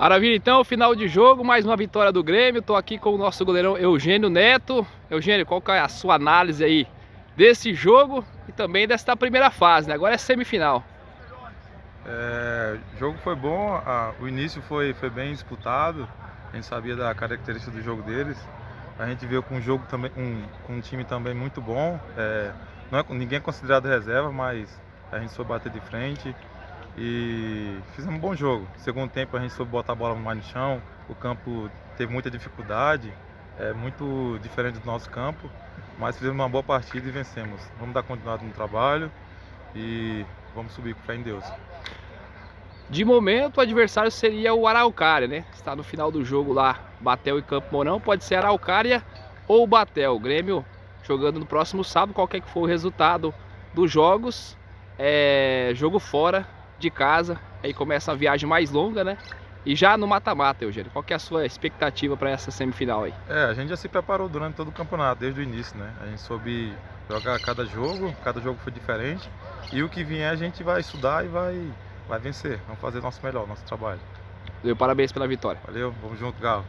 Maravilha, então, final de jogo, mais uma vitória do Grêmio. Estou aqui com o nosso goleirão Eugênio Neto. Eugênio, qual é a sua análise aí desse jogo e também desta primeira fase, né? Agora é semifinal. É, o jogo foi bom, a, o início foi, foi bem disputado, a gente sabia da característica do jogo deles. A gente veio com um jogo também, um, com um time também muito bom. É, não é, ninguém é considerado reserva, mas a gente soube bater de frente e fizemos um bom jogo. Segundo tempo a gente soube botar a bola mais no chão, o campo teve muita dificuldade, é muito diferente do nosso campo, mas fizemos uma boa partida e vencemos. Vamos dar continuidade no trabalho e vamos subir com fé em Deus. De momento o adversário seria o Araucária, né? Está no final do jogo lá, Batel e Campo Mourão, pode ser Araucária ou Batel. O Grêmio jogando no próximo sábado, qualquer que for o resultado dos jogos, é jogo fora de casa, aí começa a viagem mais longa, né? E já no mata-mata, Eugênio, qual que é a sua expectativa para essa semifinal aí? É, a gente já se preparou durante todo o campeonato, desde o início, né? A gente soube jogar cada jogo, cada jogo foi diferente. E o que vier a gente vai estudar e vai, vai vencer. Vamos fazer nosso melhor, nosso trabalho. Valeu, parabéns pela vitória. Valeu, vamos junto, Galo.